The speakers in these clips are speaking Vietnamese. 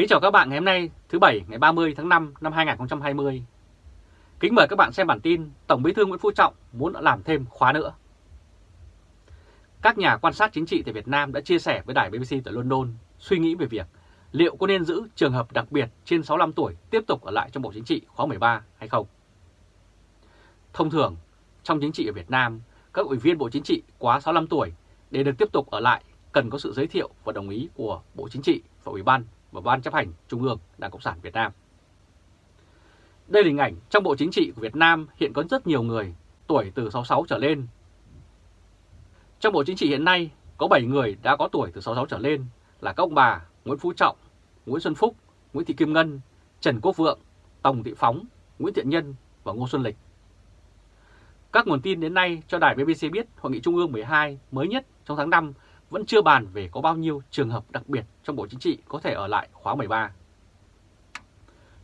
Kính chào các bạn ngày hôm nay thứ Bảy ngày 30 tháng 5 năm 2020. Kính mời các bạn xem bản tin Tổng bí thư Nguyễn Phú Trọng muốn làm thêm khóa nữa. Các nhà quan sát chính trị tại Việt Nam đã chia sẻ với đài BBC tại London suy nghĩ về việc liệu có nên giữ trường hợp đặc biệt trên 65 tuổi tiếp tục ở lại trong Bộ Chính trị khóa 13 hay không. Thông thường, trong chính trị ở Việt Nam, các ủy viên Bộ Chính trị quá 65 tuổi để được tiếp tục ở lại cần có sự giới thiệu và đồng ý của Bộ Chính trị và Ủy ban và Ban chấp hành Trung ương Đảng Cộng sản Việt Nam. Đây là hình ảnh trong Bộ Chính trị của Việt Nam hiện có rất nhiều người tuổi từ 66 trở lên. Trong Bộ Chính trị hiện nay có 7 người đã có tuổi từ 66 trở lên là các ông bà Nguyễn Phú Trọng, Nguyễn Xuân Phúc, Nguyễn Thị Kim Ngân, Trần Quốc Vượng, Tòng Thị Phóng, Nguyễn Thiện Nhân và Ngô Xuân Lịch. Các nguồn tin đến nay cho đài BBC biết Hội nghị Trung ương 12 mới nhất trong tháng 5 vẫn chưa bàn về có bao nhiêu trường hợp đặc biệt trong Bộ Chính trị có thể ở lại khóa 13.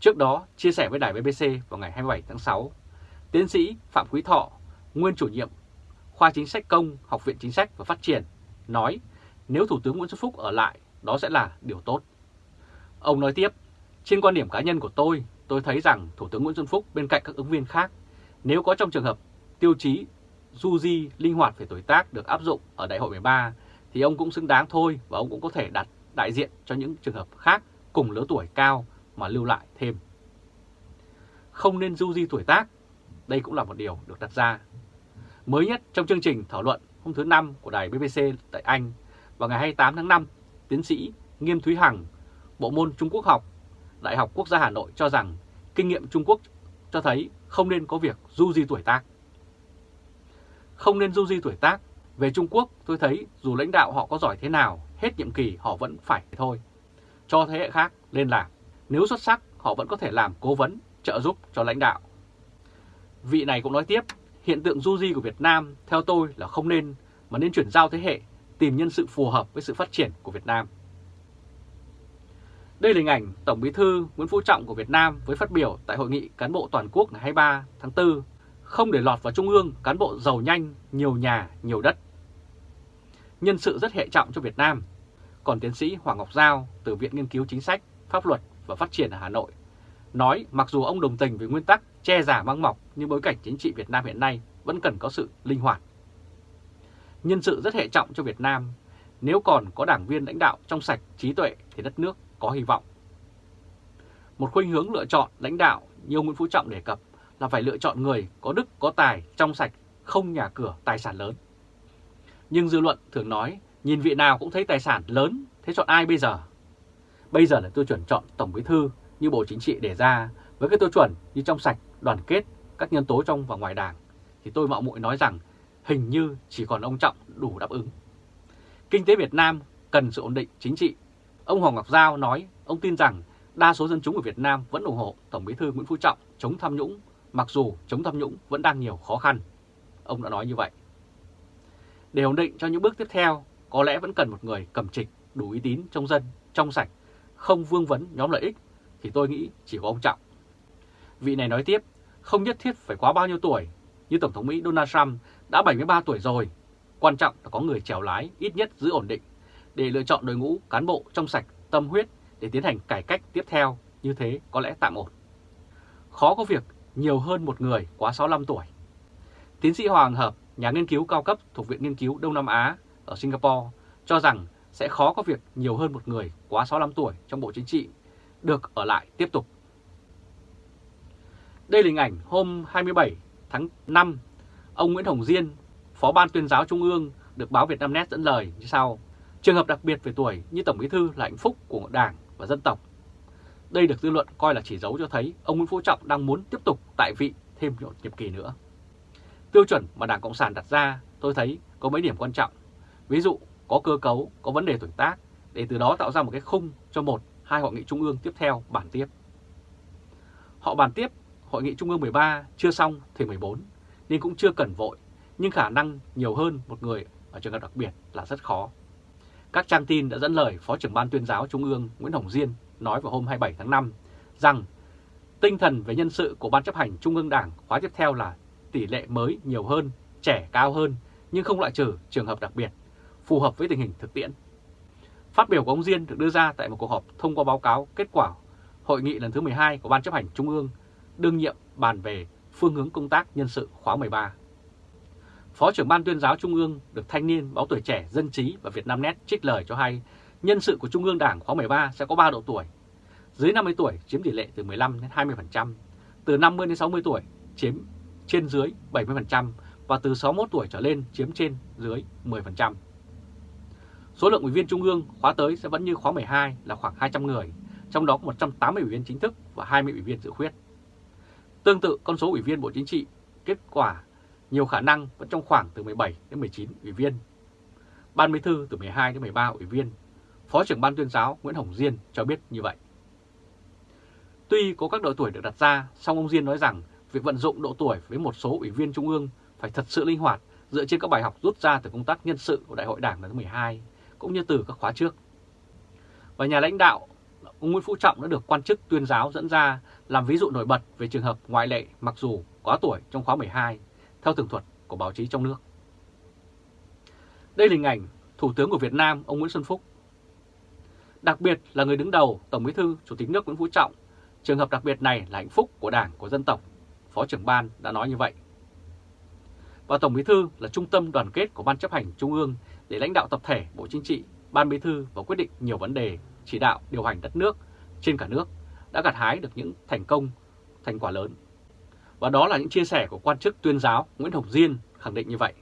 Trước đó, chia sẻ với đài BBC vào ngày 27 tháng 6, tiến sĩ Phạm Quý Thọ, nguyên chủ nhiệm khoa chính sách công Học viện Chính sách và Phát triển, nói nếu Thủ tướng Nguyễn Xuân Phúc ở lại, đó sẽ là điều tốt. Ông nói tiếp, trên quan điểm cá nhân của tôi, tôi thấy rằng Thủ tướng Nguyễn Xuân Phúc bên cạnh các ứng viên khác, nếu có trong trường hợp tiêu chí du di linh hoạt về tuổi tác được áp dụng ở Đại hội 13 thì ông cũng xứng đáng thôi và ông cũng có thể đặt đại diện cho những trường hợp khác cùng lứa tuổi cao mà lưu lại thêm. Không nên du di tuổi tác, đây cũng là một điều được đặt ra. Mới nhất trong chương trình thảo luận hôm thứ Năm của đài BBC tại Anh vào ngày 28 tháng 5, tiến sĩ Nghiêm Thúy Hằng, bộ môn Trung Quốc học, Đại học Quốc gia Hà Nội cho rằng kinh nghiệm Trung Quốc cho thấy không nên có việc du di tuổi tác. Không nên du di tuổi tác về Trung Quốc tôi thấy dù lãnh đạo họ có giỏi thế nào, hết nhiệm kỳ họ vẫn phải thôi. Cho thế hệ khác lên làm. Nếu xuất sắc họ vẫn có thể làm cố vấn, trợ giúp cho lãnh đạo. Vị này cũng nói tiếp, hiện tượng du di của Việt Nam theo tôi là không nên, mà nên chuyển giao thế hệ, tìm nhân sự phù hợp với sự phát triển của Việt Nam. Đây là hình ảnh Tổng Bí thư Nguyễn Phú Trọng của Việt Nam với phát biểu tại Hội nghị Cán bộ Toàn quốc ngày 23 tháng 4, không để lọt vào Trung ương cán bộ giàu nhanh, nhiều nhà, nhiều đất nhân sự rất hệ trọng cho Việt Nam. Còn tiến sĩ Hoàng Ngọc Giao từ Viện Nghiên cứu Chính sách, Pháp luật và Phát triển ở Hà Nội nói mặc dù ông đồng tình với nguyên tắc che giả mang mọc nhưng bối cảnh chính trị Việt Nam hiện nay vẫn cần có sự linh hoạt. Nhân sự rất hệ trọng cho Việt Nam, nếu còn có đảng viên lãnh đạo trong sạch, trí tuệ thì đất nước có hy vọng. Một khuynh hướng lựa chọn lãnh đạo như ông Nguyễn Phú Trọng đề cập là phải lựa chọn người có đức, có tài, trong sạch, không nhà cửa, tài sản lớn. Nhưng dư luận thường nói, nhìn vị nào cũng thấy tài sản lớn, thế chọn ai bây giờ? Bây giờ là tiêu chuẩn chọn Tổng Bí Thư như Bộ Chính trị đề ra, với cái tiêu chuẩn như trong sạch, đoàn kết, các nhân tố trong và ngoài đảng, thì tôi mạo muội nói rằng hình như chỉ còn ông Trọng đủ đáp ứng. Kinh tế Việt Nam cần sự ổn định chính trị. Ông Hoàng Ngọc Giao nói ông tin rằng đa số dân chúng ở Việt Nam vẫn ủng hộ Tổng Bí thư Nguyễn Phú Trọng chống tham nhũng, mặc dù chống tham nhũng vẫn đang nhiều khó khăn. Ông đã nói như vậy. Để ổn định cho những bước tiếp theo, có lẽ vẫn cần một người cầm trịch, đủ uy tín trong dân, trong sạch, không vương vấn nhóm lợi ích, thì tôi nghĩ chỉ có ông Trọng. Vị này nói tiếp, không nhất thiết phải quá bao nhiêu tuổi, như Tổng thống Mỹ Donald Trump đã 73 tuổi rồi. Quan trọng là có người chèo lái, ít nhất giữ ổn định, để lựa chọn đội ngũ cán bộ trong sạch, tâm huyết để tiến hành cải cách tiếp theo, như thế có lẽ tạm ổn. Khó có việc nhiều hơn một người quá 65 tuổi. Tiến sĩ Hoàng Hợp, nhà nghiên cứu cao cấp thuộc Viện Nghiên cứu Đông Nam Á ở Singapore, cho rằng sẽ khó có việc nhiều hơn một người quá 65 tuổi trong Bộ Chính trị được ở lại tiếp tục. Đây là hình ảnh hôm 27 tháng 5, ông Nguyễn Hồng Diên, Phó Ban tuyên giáo Trung ương được báo Việt Nam Net dẫn lời như sau. Trường hợp đặc biệt về tuổi như Tổng Bí Thư là hạnh phúc của Đảng và dân tộc. Đây được dư luận coi là chỉ dấu cho thấy ông Nguyễn Phú Trọng đang muốn tiếp tục tại vị thêm một nhiệm kỳ nữa. Tiêu chuẩn mà Đảng Cộng sản đặt ra tôi thấy có mấy điểm quan trọng. Ví dụ có cơ cấu, có vấn đề tuổi tác để từ đó tạo ra một cái khung cho một, hai hội nghị trung ương tiếp theo bàn tiếp. Họ bàn tiếp hội nghị trung ương 13 chưa xong thì 14 nên cũng chưa cần vội nhưng khả năng nhiều hơn một người ở trường hợp đặc biệt là rất khó. Các trang tin đã dẫn lời Phó trưởng Ban tuyên giáo Trung ương Nguyễn Hồng Diên nói vào hôm 27 tháng 5 rằng tinh thần về nhân sự của Ban chấp hành Trung ương Đảng khóa tiếp theo là tỷ lệ mới nhiều hơn, trẻ cao hơn nhưng không loại trừ trường hợp đặc biệt, phù hợp với tình hình thực tiễn. Phát biểu của ông Diên được đưa ra tại một cuộc họp thông qua báo cáo kết quả hội nghị lần thứ 12 của Ban chấp hành Trung ương đương nhiệm bàn về phương hướng công tác nhân sự khóa 13. Phó trưởng Ban tuyên giáo Trung ương được Thanh niên, Báo Tuổi Trẻ, Dân Trí và Việt Nam Net trích lời cho hay nhân sự của Trung ương Đảng khóa 13 sẽ có 3 độ tuổi. Dưới 50 tuổi chiếm tỷ lệ từ 15 đến 20%, từ 50 đến 60 tuổi chiếm trên dưới 70% và từ 61 tuổi trở lên chiếm trên dưới 10%. Số lượng ủy viên Trung ương khóa tới sẽ vẫn như khóa 12 là khoảng 200 người, trong đó có 180 ủy viên chính thức và 20 ủy viên dự khuyết. Tương tự con số ủy viên Bộ Chính trị, kết quả nhiều khả năng vẫn trong khoảng từ 17 đến 19 ủy viên. Ban Bí thư từ 12 đến 13 ủy viên. Phó trưởng Ban tuyên giáo Nguyễn Hồng Diên cho biết như vậy. Tuy có các độ tuổi được đặt ra, song ông Diên nói rằng việc vận dụng độ tuổi với một số ủy viên Trung ương phải thật sự linh hoạt dựa trên các bài học rút ra từ công tác nhân sự của Đại hội Đảng lần thứ 12 cũng như từ các khóa trước. Và nhà lãnh đạo ông Nguyễn Phú Trọng đã được quan chức tuyên giáo dẫn ra làm ví dụ nổi bật về trường hợp ngoại lệ mặc dù quá tuổi trong khóa 12 theo tường thuật của báo chí trong nước. Đây là hình ảnh Thủ tướng của Việt Nam ông Nguyễn Xuân Phúc. Đặc biệt là người đứng đầu Tổng Bí thư Chủ tịch nước Nguyễn Phú Trọng, trường hợp đặc biệt này là hạnh phúc của Đảng, của dân tộc, Phó trưởng ban đã nói như vậy. Và Tổng Bí thư là trung tâm đoàn kết của Ban chấp hành Trung ương để lãnh đạo tập thể Bộ Chính trị, Ban Bí thư và quyết định nhiều vấn đề chỉ đạo điều hành đất nước trên cả nước đã gặt hái được những thành công, thành quả lớn. Và đó là những chia sẻ của quan chức tuyên giáo Nguyễn Hồng Diên khẳng định như vậy.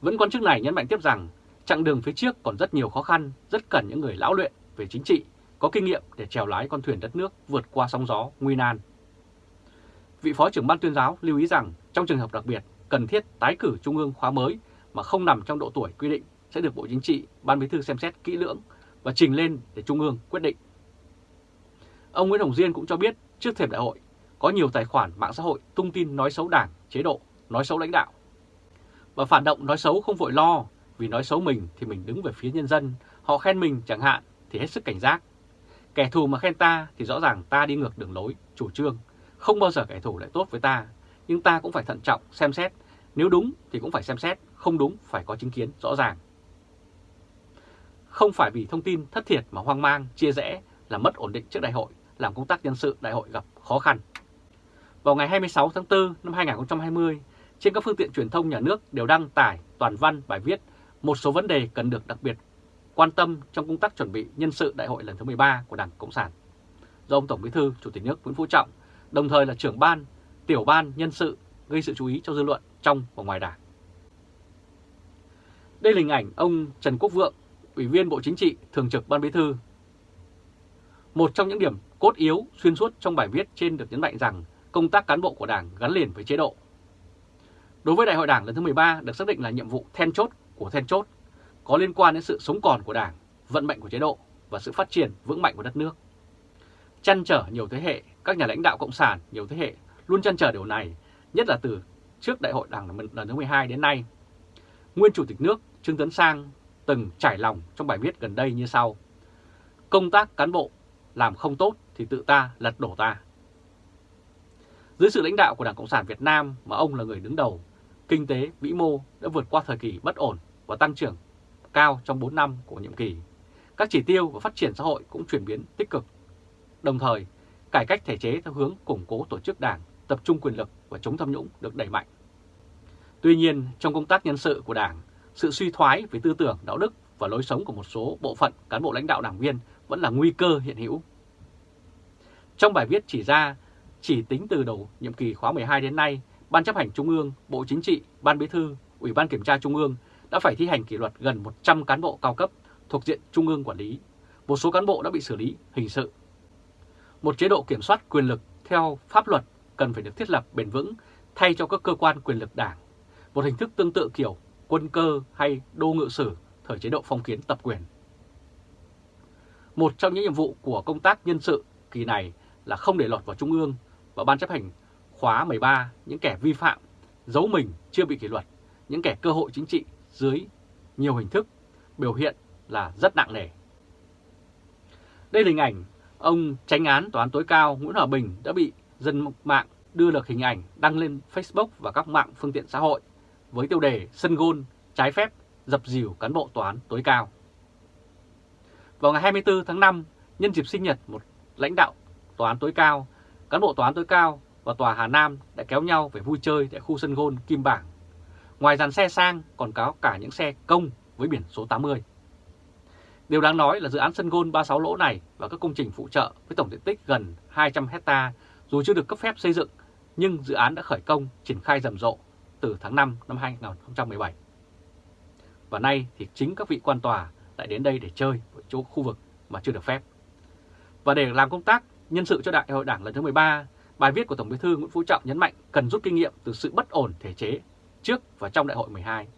Vẫn quan chức này nhấn mạnh tiếp rằng chặng đường phía trước còn rất nhiều khó khăn, rất cần những người lão luyện về chính trị, có kinh nghiệm để chèo lái con thuyền đất nước vượt qua sóng gió nguy nan. Vị Phó trưởng Ban tuyên giáo lưu ý rằng trong trường hợp đặc biệt cần thiết tái cử Trung ương khóa mới mà không nằm trong độ tuổi quy định sẽ được Bộ Chính trị, Ban Bí thư xem xét kỹ lưỡng và trình lên để Trung ương quyết định. Ông Nguyễn Hồng Diên cũng cho biết trước thềm đại hội có nhiều tài khoản mạng xã hội tung tin nói xấu đảng, chế độ, nói xấu lãnh đạo. Và phản động nói xấu không vội lo, vì nói xấu mình thì mình đứng về phía nhân dân, họ khen mình chẳng hạn thì hết sức cảnh giác. Kẻ thù mà khen ta thì rõ ràng ta đi ngược đường lối, chủ trương, không bao giờ kẻ thù lại tốt với ta, nhưng ta cũng phải thận trọng, xem xét, nếu đúng thì cũng phải xem xét, không đúng phải có chứng kiến rõ ràng. Không phải vì thông tin thất thiệt mà hoang mang, chia rẽ là mất ổn định trước đại hội, làm công tác nhân sự đại hội gặp khó khăn. Vào ngày 26 tháng 4 năm 2020, trên các phương tiện truyền thông nhà nước đều đăng tải toàn văn bài viết một số vấn đề cần được đặc biệt quan tâm trong công tác chuẩn bị nhân sự đại hội lần thứ 13 của Đảng Cộng sản. Do ông Tổng Bí thư, Chủ tịch nước Nguyễn Phú Trọng, đồng thời là trưởng ban, tiểu ban nhân sự gây sự chú ý cho dư luận trong và ngoài Đảng. Đây là hình ảnh ông Trần Quốc Vượng, Ủy viên Bộ Chính trị, Thường trực Ban Bí thư. Một trong những điểm cốt yếu xuyên suốt trong bài viết trên được nhấn mạnh rằng công tác cán bộ của Đảng gắn liền với chế độ. Đối với Đại hội Đảng lần thứ 13 được xác định là nhiệm vụ then chốt của then chốt, có liên quan đến sự sống còn của Đảng, vận mệnh của chế độ và sự phát triển vững mạnh của đất nước. Chăn trở nhiều thế hệ, các nhà lãnh đạo Cộng sản nhiều thế hệ luôn chăn trở điều này, nhất là từ trước Đại hội Đảng lần thứ 12 đến nay. Nguyên Chủ tịch nước Trương Tấn Sang từng trải lòng trong bài viết gần đây như sau. Công tác cán bộ làm không tốt thì tự ta lật đổ ta. Dưới sự lãnh đạo của Đảng Cộng sản Việt Nam mà ông là người đứng đầu, kinh tế vĩ mô đã vượt qua thời kỳ bất ổn và tăng trưởng cao trong 4 năm của nhiệm kỳ. Các chỉ tiêu và phát triển xã hội cũng chuyển biến tích cực. Đồng thời, cải cách thể chế theo hướng củng cố tổ chức đảng, tập trung quyền lực và chống tham nhũng được đẩy mạnh. Tuy nhiên, trong công tác nhân sự của đảng, sự suy thoái về tư tưởng, đạo đức và lối sống của một số bộ phận cán bộ lãnh đạo đảng viên vẫn là nguy cơ hiện hữu. Trong bài viết chỉ ra, chỉ tính từ đầu nhiệm kỳ khóa 12 đến nay, Ban chấp hành Trung ương, Bộ Chính trị, Ban Bí thư, Ủy ban Kiểm tra Trung ương đã phải thi hành kỷ luật gần 100 cán bộ cao cấp thuộc diện Trung ương quản lý. Một số cán bộ đã bị xử lý hình sự. Một chế độ kiểm soát quyền lực theo pháp luật cần phải được thiết lập bền vững thay cho các cơ quan quyền lực đảng. Một hình thức tương tự kiểu quân cơ hay đô ngự sử thời chế độ phong kiến tập quyền. Một trong những nhiệm vụ của công tác nhân sự kỳ này là không để lọt vào Trung ương và Ban chấp hành khóa 13 những kẻ vi phạm, giấu mình chưa bị kỷ luật, những kẻ cơ hội chính trị dưới nhiều hình thức biểu hiện là rất nặng nề. Đây là hình ảnh ông tránh án tòa án tối cao Nguyễn Hòa Bình đã bị dân mạng đưa được hình ảnh đăng lên Facebook và các mạng phương tiện xã hội với tiêu đề sân gôn trái phép dập dìu cán bộ tòa án tối cao. Vào ngày 24 tháng 5, nhân dịp sinh nhật một lãnh đạo tòa án tối cao, cán bộ tòa án tối cao và tòa Hà Nam đã kéo nhau về vui chơi tại khu sân gôn Kim Bảng. Ngoài dàn xe sang còn có cả những xe công với biển số 80. Điều đáng nói là dự án sân gôn 36 lỗ này và các công trình phụ trợ với tổng diện tích gần 200 hecta dù chưa được cấp phép xây dựng nhưng dự án đã khởi công triển khai rầm rộ từ tháng 5 năm 2017. Và nay thì chính các vị quan tòa lại đến đây để chơi ở chỗ khu vực mà chưa được phép. Và để làm công tác nhân sự cho Đại hội Đảng lần thứ 13, bài viết của Tổng Bí thư Nguyễn Phú Trọng nhấn mạnh cần rút kinh nghiệm từ sự bất ổn thể chế trước và trong Đại hội 12.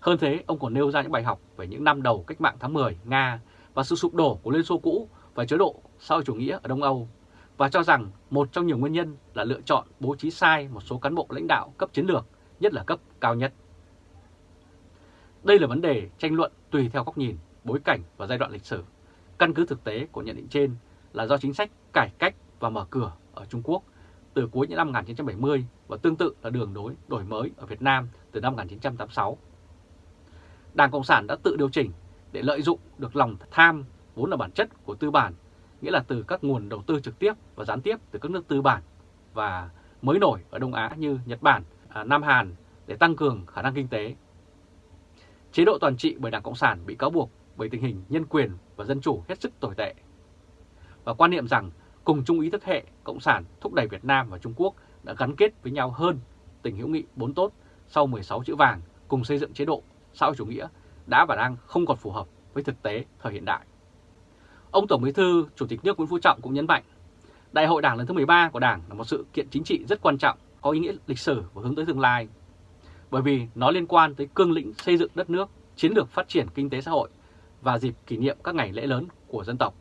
Hơn thế, ông còn nêu ra những bài học về những năm đầu cách mạng tháng 10 Nga và sự sụp đổ của Liên Xô cũ và chế độ sau chủ nghĩa ở Đông Âu và cho rằng một trong nhiều nguyên nhân là lựa chọn bố trí sai một số cán bộ lãnh đạo cấp chiến lược, nhất là cấp cao nhất. Đây là vấn đề tranh luận tùy theo góc nhìn, bối cảnh và giai đoạn lịch sử. Căn cứ thực tế của nhận định trên là do chính sách cải cách và mở cửa ở Trung Quốc từ cuối những năm 1970 và tương tự là đường đối đổi mới ở Việt Nam từ năm 1986. Đảng Cộng sản đã tự điều chỉnh để lợi dụng được lòng tham vốn là bản chất của tư bản, nghĩa là từ các nguồn đầu tư trực tiếp và gián tiếp từ các nước tư bản và mới nổi ở Đông Á như Nhật Bản, à, Nam Hàn để tăng cường khả năng kinh tế. Chế độ toàn trị bởi Đảng Cộng sản bị cáo buộc bởi tình hình nhân quyền và dân chủ hết sức tồi tệ. Và quan niệm rằng cùng chung ý thức hệ Cộng sản thúc đẩy Việt Nam và Trung Quốc đã gắn kết với nhau hơn tình hữu nghị bốn tốt sau 16 chữ vàng cùng xây dựng chế độ xã hội chủ nghĩa đã và đang không còn phù hợp với thực tế thời hiện đại. Ông Tổng Bí thư, Chủ tịch nước Nguyễn Phú Trọng cũng nhấn mạnh, Đại hội Đảng lần thứ 13 của Đảng là một sự kiện chính trị rất quan trọng, có ý nghĩa lịch sử và hướng tới tương lai. Bởi vì nó liên quan tới cương lĩnh xây dựng đất nước, chiến lược phát triển kinh tế xã hội và dịp kỷ niệm các ngày lễ lớn của dân tộc.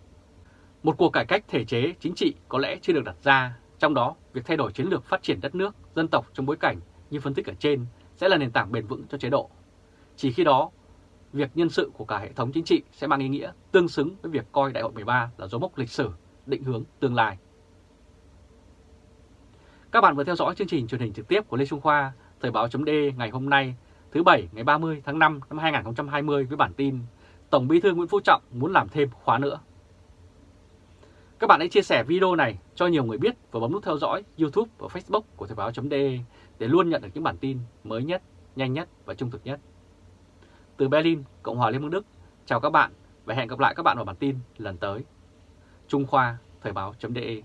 Một cuộc cải cách thể chế chính trị có lẽ chưa được đặt ra, trong đó việc thay đổi chiến lược phát triển đất nước, dân tộc trong bối cảnh như phân tích ở trên sẽ là nền tảng bền vững cho chế độ. Chỉ khi đó, việc nhân sự của cả hệ thống chính trị sẽ mang ý nghĩa tương xứng với việc coi Đại hội 13 là dấu mốc lịch sử, định hướng tương lai. Các bạn vừa theo dõi chương trình truyền hình trực tiếp của Lê Trung Khoa, Thời báo chấm ngày hôm nay, thứ Bảy ngày 30 tháng 5 năm 2020 với bản tin Tổng Bí thư Nguyễn Phú Trọng muốn làm thêm khóa nữa. Các bạn hãy chia sẻ video này cho nhiều người biết và bấm nút theo dõi YouTube và Facebook của Thời báo.de để luôn nhận được những bản tin mới nhất, nhanh nhất và trung thực nhất. Từ Berlin, Cộng hòa Liên bang Đức, chào các bạn và hẹn gặp lại các bạn vào bản tin lần tới. Trung Khoa, Thời báo.de